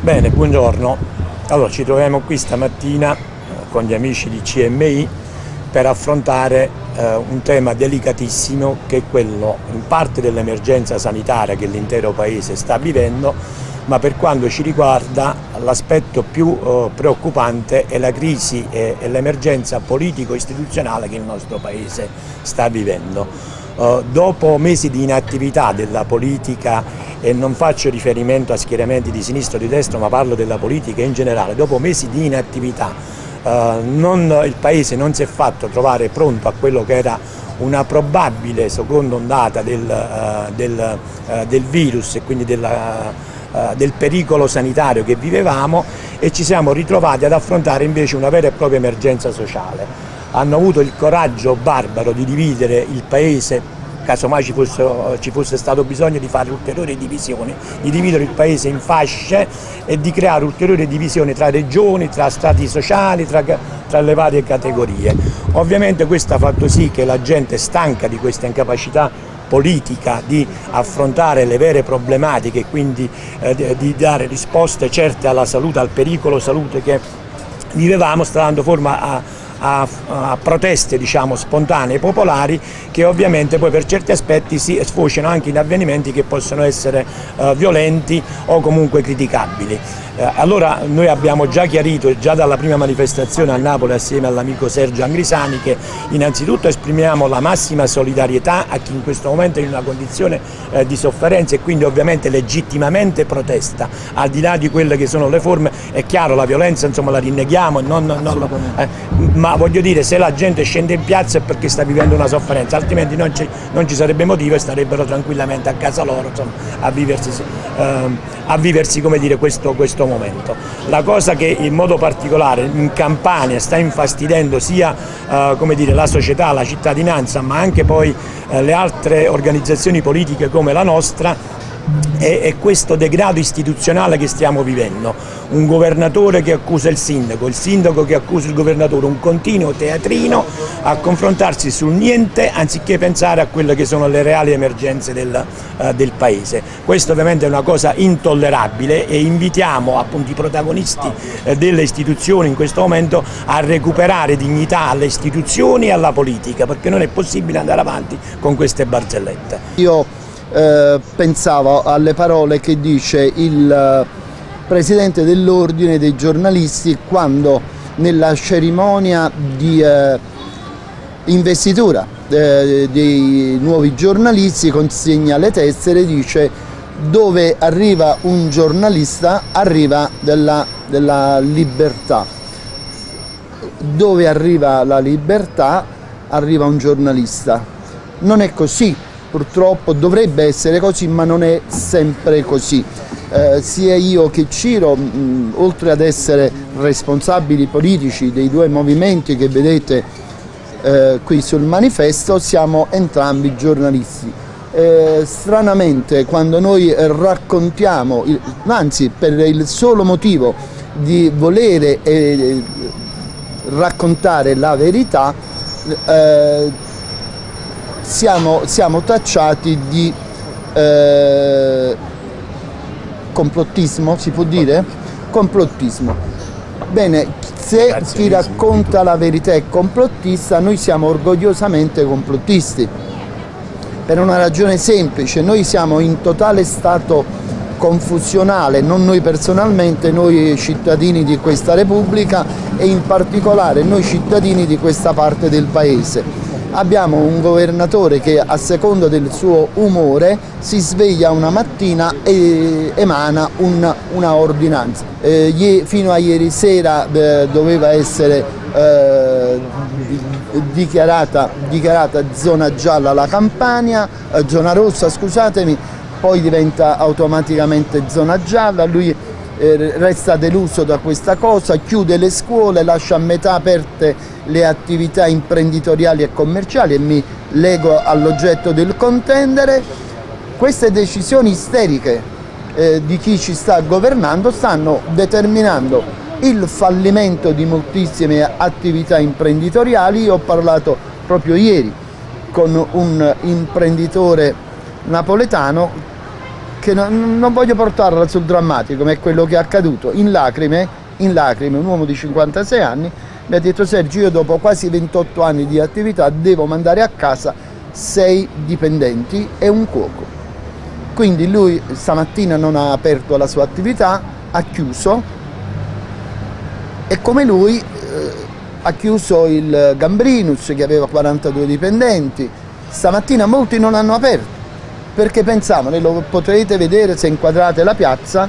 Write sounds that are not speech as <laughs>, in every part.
Bene, buongiorno. Allora, ci troviamo qui stamattina eh, con gli amici di CMI per affrontare eh, un tema delicatissimo che è quello in parte dell'emergenza sanitaria che l'intero Paese sta vivendo, ma per quanto ci riguarda l'aspetto più eh, preoccupante è la crisi e, e l'emergenza politico-istituzionale che il nostro Paese sta vivendo. Uh, dopo mesi di inattività della politica e non faccio riferimento a schieramenti di sinistra o di destra ma parlo della politica in generale, dopo mesi di inattività uh, non, il Paese non si è fatto trovare pronto a quello che era una probabile seconda ondata del, uh, del, del virus e quindi della, del pericolo sanitario che vivevamo e ci siamo ritrovati ad affrontare invece una vera e propria emergenza sociale hanno avuto il coraggio barbaro di dividere il paese casomai ci fosse, ci fosse stato bisogno di fare ulteriori divisioni, di dividere il paese in fasce e di creare ulteriori divisioni tra regioni, tra stati sociali, tra, tra le varie categorie. Ovviamente questo ha fatto sì che la gente stanca di questa incapacità politica di affrontare le vere problematiche e quindi eh, di dare risposte certe alla salute, al pericolo salute che vivevamo, sta dando forma a a, a proteste diciamo, spontanee popolari che ovviamente poi per certi aspetti si sfociano anche in avvenimenti che possono essere eh, violenti o comunque criticabili. Eh, allora noi abbiamo già chiarito già dalla prima manifestazione a Napoli assieme all'amico Sergio Angrisani che innanzitutto esprimiamo la massima solidarietà a chi in questo momento è in una condizione eh, di sofferenza e quindi ovviamente legittimamente protesta, al di là di quelle che sono le forme, è chiaro la violenza insomma la rinneghiamo, non, non, eh, ma voglio dire se la gente scende in piazza è perché sta vivendo una sofferenza, altrimenti non ci, non ci sarebbe motivo e starebbero tranquillamente a casa loro insomma, a viversi, a viversi dire, questo, questo questo momento. La cosa che in modo particolare in Campania sta infastidendo sia eh, dire, la società, la cittadinanza, ma anche poi eh, le altre organizzazioni politiche come la nostra è, questo degrado istituzionale che stiamo vivendo, un governatore che accusa il sindaco, il sindaco che accusa il governatore, un continuo teatrino a confrontarsi sul niente anziché pensare a quelle che sono le reali emergenze del, uh, del Paese. Questo ovviamente è una cosa intollerabile e invitiamo appunto i protagonisti uh, delle istituzioni in questo momento a recuperare dignità alle istituzioni e alla politica perché non è possibile andare avanti con queste barzellette. Io eh, pensavo alle parole che dice il eh, presidente dell'ordine dei giornalisti quando nella cerimonia di eh, investitura eh, dei nuovi giornalisti consegna le tessere e dice dove arriva un giornalista arriva della, della libertà. Dove arriva la libertà arriva un giornalista. Non è così purtroppo dovrebbe essere così ma non è sempre così. Eh, sia io che Ciro, mh, oltre ad essere responsabili politici dei due movimenti che vedete eh, qui sul manifesto, siamo entrambi giornalisti. Eh, stranamente quando noi raccontiamo, il, anzi per il solo motivo di volere eh, raccontare la verità, eh, siamo, siamo tacciati di eh, complottismo, si può dire? Complottismo. Bene, se chi racconta la verità è complottista, noi siamo orgogliosamente complottisti. Per una ragione semplice, noi siamo in totale stato confusionale, non noi personalmente, noi cittadini di questa Repubblica e in particolare noi cittadini di questa parte del Paese abbiamo un governatore che a seconda del suo umore si sveglia una mattina e emana una, una ordinanza. Eh, fino a ieri sera eh, doveva essere eh, dichiarata, dichiarata, zona gialla la Campania, eh, zona rossa scusatemi, poi diventa automaticamente zona gialla, lui resta deluso da questa cosa, chiude le scuole, lascia a metà aperte le attività imprenditoriali e commerciali e mi lego all'oggetto del contendere, queste decisioni isteriche eh, di chi ci sta governando stanno determinando il fallimento di moltissime attività imprenditoriali, io ho parlato proprio ieri con un imprenditore napoletano che non, non voglio portarla sul drammatico, ma è quello che è accaduto. In lacrime, in lacrime, un uomo di 56 anni mi ha detto Sergio io dopo quasi 28 anni di attività devo mandare a casa 6 dipendenti e un cuoco. Quindi lui stamattina non ha aperto la sua attività, ha chiuso e come lui eh, ha chiuso il Gambrinus che aveva 42 dipendenti, stamattina molti non hanno aperto perché pensavano, e lo potrete vedere se inquadrate la piazza,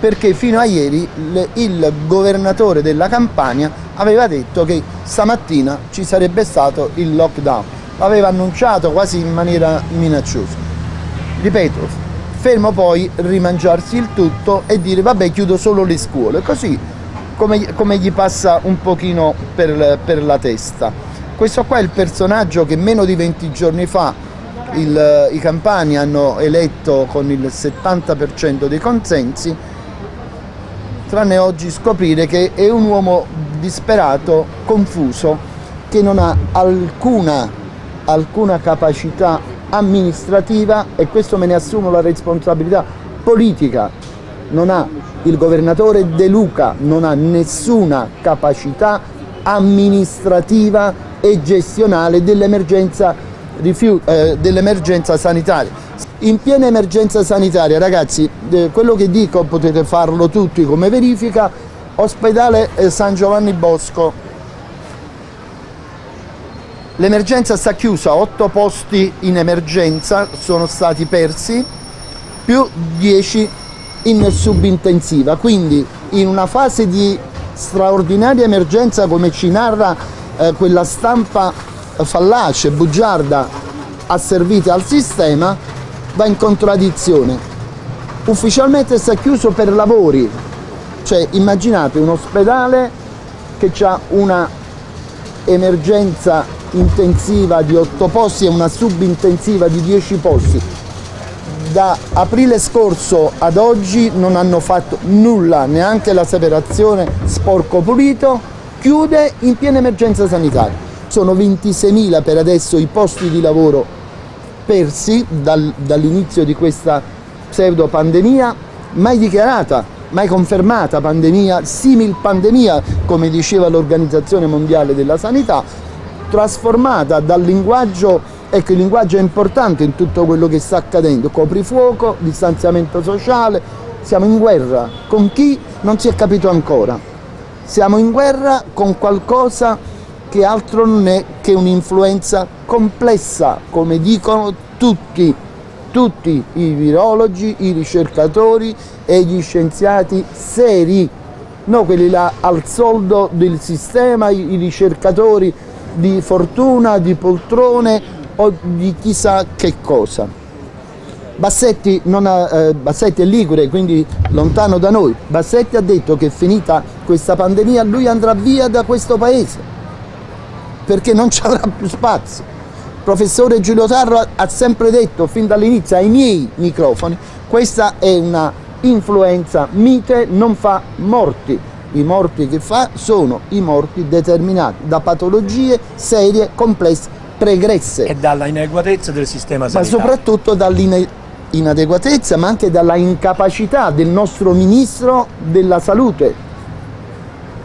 perché fino a ieri il governatore della Campania aveva detto che stamattina ci sarebbe stato il lockdown, l'aveva annunciato quasi in maniera minacciosa. Ripeto, fermo poi rimangiarsi il tutto e dire vabbè chiudo solo le scuole, così come, come gli passa un pochino per, per la testa. Questo qua è il personaggio che meno di 20 giorni fa il, i campani hanno eletto con il 70% dei consensi, tranne oggi scoprire che è un uomo disperato, confuso, che non ha alcuna, alcuna capacità amministrativa e questo me ne assumo la responsabilità politica. Non ha il governatore De Luca, non ha nessuna capacità amministrativa e gestionale dell'emergenza eh, dell'emergenza sanitaria. In piena emergenza sanitaria, ragazzi, eh, quello che dico potete farlo tutti come verifica, ospedale eh, San Giovanni Bosco. L'emergenza sta chiusa, 8 posti in emergenza sono stati persi, più 10 in subintensiva, quindi in una fase di straordinaria emergenza come ci narra eh, quella stampa fallace, bugiarda asservita al sistema va in contraddizione. Ufficialmente sta chiuso per lavori, cioè immaginate un ospedale che ha una emergenza intensiva di 8 posti e una subintensiva di 10 posti. Da aprile scorso ad oggi non hanno fatto nulla, neanche la separazione sporco pulito, chiude in piena emergenza sanitaria. Sono 26.000 per adesso i posti di lavoro persi dal, dall'inizio di questa pseudo pandemia, mai dichiarata, mai confermata pandemia, simil pandemia, come diceva l'Organizzazione Mondiale della Sanità, trasformata dal linguaggio, ecco il linguaggio è importante in tutto quello che sta accadendo, coprifuoco, distanziamento sociale, siamo in guerra. Con chi? Non si è capito ancora, siamo in guerra con qualcosa che altro non è che un'influenza complessa, come dicono tutti, tutti i virologi, i ricercatori e gli scienziati seri, non quelli là al soldo del sistema, i ricercatori di fortuna, di poltrone o di chissà che cosa. Bassetti, ha, eh, Bassetti, è ligure, quindi lontano da noi. Bassetti ha detto che finita questa pandemia lui andrà via da questo paese perché non <laughs> ci avrà più spazio. Il professore Giulio Tarro ha sempre detto fin dall'inizio ai miei microfoni questa è una influenza mite, non fa morti. I morti che fa sono i morti determinati da patologie serie, complesse, pregresse. E dalla inadeguatezza del sistema sanitario. Ma soprattutto dall'inadeguatezza, ma anche dalla incapacità del nostro Ministro della Salute,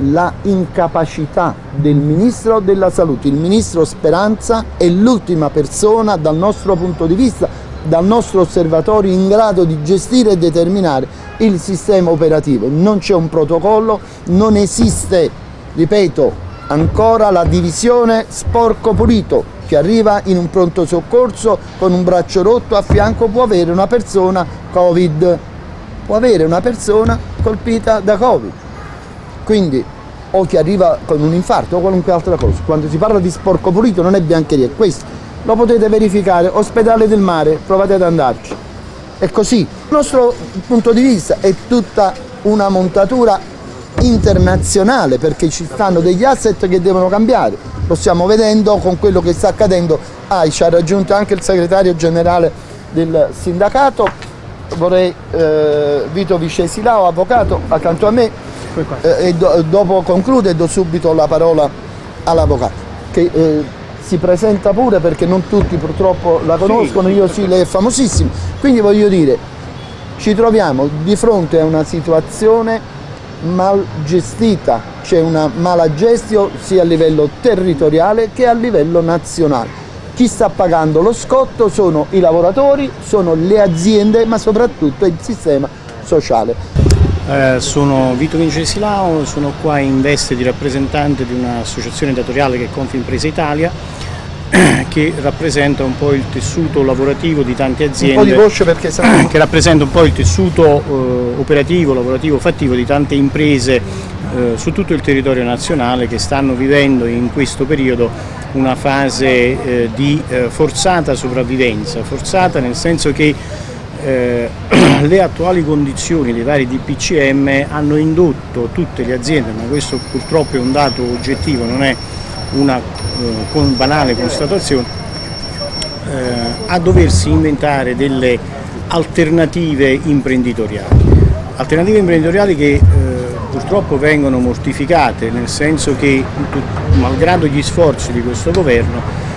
la incapacità del Ministro della Salute. Il Ministro Speranza è l'ultima persona dal nostro punto di vista, dal nostro osservatorio in grado di gestire e determinare il sistema operativo. Non c'è un protocollo, non esiste, ripeto, ancora la divisione sporco pulito che arriva in un pronto soccorso con un braccio rotto a fianco può avere una persona Covid, può avere una persona colpita da Covid quindi o chi arriva con un infarto o qualunque altra cosa. Quando si parla di sporco pulito non è biancheria, è questo. Lo potete verificare, ospedale del mare, provate ad andarci. È così. Il nostro punto di vista è tutta una montatura internazionale perché ci stanno degli asset che devono cambiare. Lo stiamo vedendo con quello che sta accadendo. Ah, ci ha raggiunto anche il segretario generale del sindacato, vorrei eh, Vito Vicesilao, avvocato, accanto a me, eh, e do, dopo conclude e do subito la parola all'avvocato che eh, si presenta pure perché non tutti purtroppo la conoscono, sì, io sì, lei è famosissimo, quindi voglio dire, ci troviamo di fronte a una situazione mal gestita, c'è una mala gestione sia a livello territoriale che a livello nazionale. Chi sta pagando lo scotto sono i lavoratori, sono le aziende, ma soprattutto il sistema sociale. Eh, sono Vito Vince Silao, sono qua in veste di rappresentante di un'associazione datoriale che è Confimpresa Italia <clears throat> che rappresenta un po' il tessuto lavorativo di tante aziende un po' di voce perché <clears throat> sarà... che rappresenta un po' il tessuto eh, operativo, lavorativo, fattivo di tante imprese eh, su tutto il territorio nazionale che stanno vivendo in questo periodo una fase eh, di eh, forzata sopravvivenza, forzata nel senso che eh, <clears throat> le attuali condizioni dei vari DPCM hanno indotto tutte le aziende, ma questo purtroppo è un dato oggettivo, non è una eh, con banale constatazione, eh, a doversi inventare delle alternative imprenditoriali. Alternative imprenditoriali che eh, purtroppo vengono mortificate, nel senso che malgrado gli sforzi di questo governo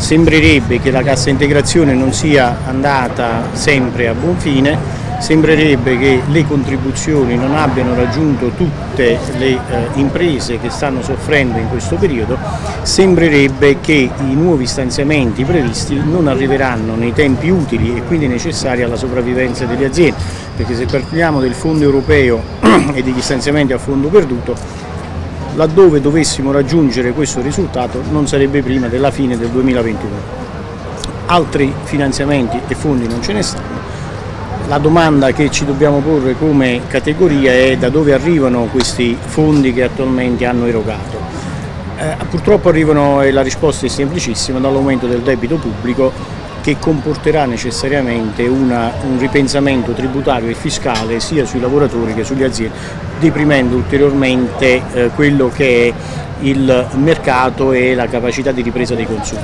Sembrerebbe che la cassa integrazione non sia andata sempre a buon fine, sembrerebbe che le contribuzioni non abbiano raggiunto tutte le eh, imprese che stanno soffrendo in questo periodo, sembrerebbe che i nuovi stanziamenti previsti non arriveranno nei tempi utili e quindi necessari alla sopravvivenza delle aziende, perché se parliamo del fondo europeo <clears throat> e degli stanziamenti a fondo perduto laddove dovessimo raggiungere questo risultato non sarebbe prima della fine del 2021. Altri finanziamenti e fondi non ce ne stanno. La domanda che ci dobbiamo porre come categoria è da dove arrivano questi fondi che attualmente hanno erogato. Eh, purtroppo arrivano, e la risposta è semplicissima, dall'aumento del debito pubblico che comporterà necessariamente una, un ripensamento tributario e fiscale sia sui lavoratori che sulle aziende, deprimendo ulteriormente eh, quello che è il mercato e la capacità di ripresa dei consumi.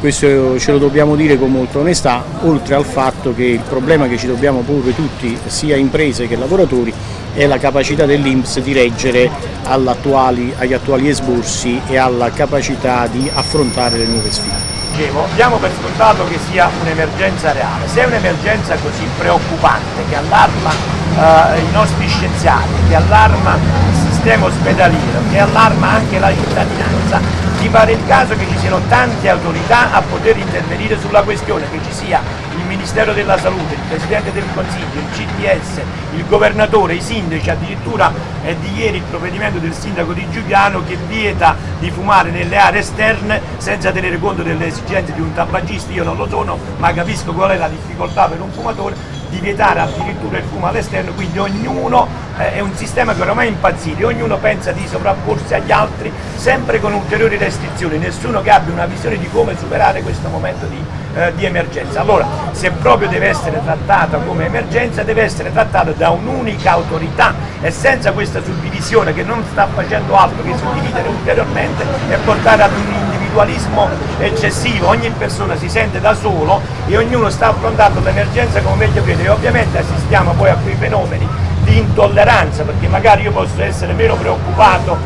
Questo ce lo dobbiamo dire con molta onestà, oltre al fatto che il problema che ci dobbiamo porre tutti, sia imprese che lavoratori, è la capacità dell'Inps di reggere agli attuali esborsi e alla capacità di affrontare le nuove sfide dicevo, diamo per scontato che sia un'emergenza reale. Se è un'emergenza così preoccupante che allarma eh, i nostri scienziati, che allarma il sistema ospedaliero, che allarma anche la cittadinanza, mi pare il caso che ci siano tante autorità a poter intervenire sulla questione, che ci sia il Ministero della Salute, il Presidente del Consiglio, il CTS, il Governatore, i sindaci, addirittura è di ieri il provvedimento del sindaco di Giuliano che vieta di fumare nelle aree esterne senza tenere conto delle esigenze di un tabagista, io non lo sono, ma capisco qual è la difficoltà per un fumatore, di vietare addirittura il fumo all'esterno, quindi ognuno eh, è un sistema che ormai è impazzito, ognuno pensa di sovrapporsi agli altri sempre con ulteriori restrizioni, nessuno che abbia una visione di come superare questo momento di, eh, di emergenza. Allora, se proprio deve essere trattata come emergenza, deve essere trattata da un'unica autorità. E senza questa suddivisione che non sta facendo altro che suddividere ulteriormente e portare ad un individualismo eccessivo, ogni persona si sente da solo e ognuno sta affrontando l'emergenza come meglio crede. E ovviamente assistiamo poi a quei fenomeni di intolleranza perché magari io posso essere meno preoccupato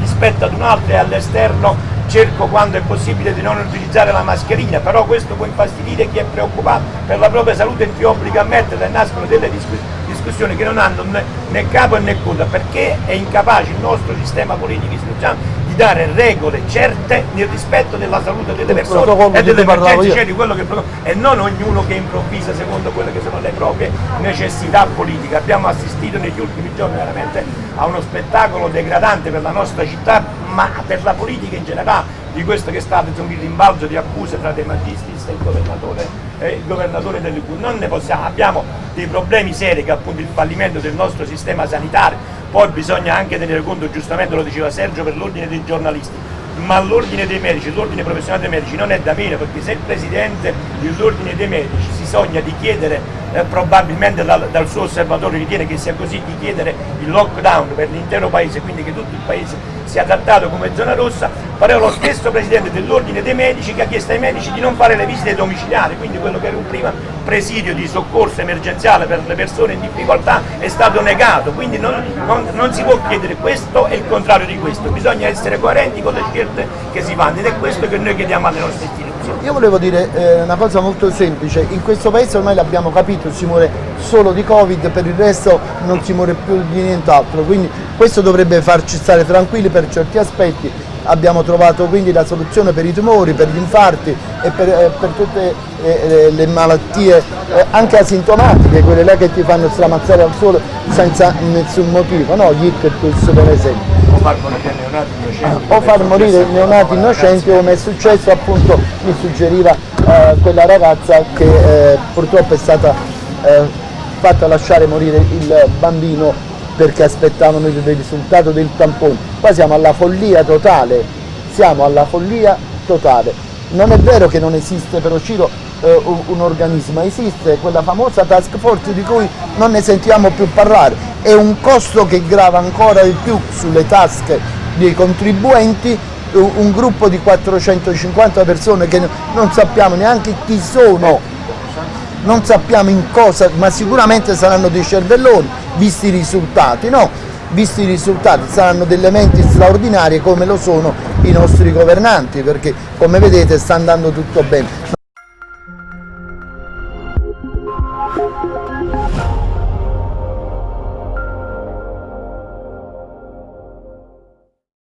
rispetto ad un altro e all'esterno cerco quando è possibile di non utilizzare la mascherina, però questo può infastidire chi è preoccupato per la propria salute e ti obbliga a metterla e nascono delle discussioni che non hanno né, capo né coda, perché è incapace il nostro sistema politico istituzionale dare regole certe nel rispetto della salute delle persone e delle emergenze, cioè di quello che e non ognuno che improvvisa secondo quelle che sono le proprie necessità politiche. Abbiamo assistito negli ultimi giorni veramente a uno spettacolo degradante per la nostra città, ma per la politica in generale, di questo che è stato insomma, il rimbalzo di accuse tra De Magistris e il governatore, eh, il governatore del. Non ne possiamo, abbiamo dei problemi seri che appunto il fallimento del nostro sistema sanitario, poi bisogna anche tenere conto, giustamente lo diceva Sergio, per l'ordine dei giornalisti, ma l'ordine dei medici, l'ordine professionale dei medici non è da meno perché se il presidente dell'ordine dei medici si sogna di chiedere, eh, probabilmente dal, dal, suo osservatorio ritiene che sia così, di chiedere il lockdown per l'intero paese, quindi che tutto il paese sia trattato come zona rossa, però lo stesso presidente dell'ordine dei medici che ha chiesto ai medici di non fare le visite domiciliari, quindi quello che era un prima presidio di soccorso emergenziale per le persone in difficoltà è stato negato, quindi non, non, non si può chiedere questo e il contrario di questo, bisogna essere coerenti con le scelte che si fanno ed è questo che noi chiediamo alle nostre istituzioni. Io volevo dire eh, una cosa molto semplice, in questo paese ormai l'abbiamo capito, si muore solo di Covid, per il resto non si muore più di nient'altro, quindi questo dovrebbe farci stare tranquilli per certi aspetti, abbiamo trovato quindi la soluzione per i tumori, per gli infarti e per, eh, per tutte eh, le malattie eh, anche asintomatiche, quelle là che ti fanno stramazzare al suolo senza nessun motivo, no? Gli ictus per esempio. O far morire neonati innocenti. O far morire neonati innocenti come è successo appunto, mi suggeriva eh, quella ragazza che eh, purtroppo è stata eh, fatta lasciare morire il bambino perché aspettavano il risultato del tampone. Qua siamo alla follia totale, siamo alla follia totale. Non è vero che non esiste però Ciro eh, un, un organismo, esiste quella famosa task force di cui non ne sentiamo più parlare, è un costo che grava ancora di più sulle tasche dei contribuenti un, gruppo di 450 persone che non sappiamo neanche chi sono, non sappiamo in cosa, ma sicuramente saranno dei cervelloni, visti i risultati, no? Visti i risultati saranno delle menti straordinarie come lo sono i nostri governanti, perché come vedete sta andando tutto bene.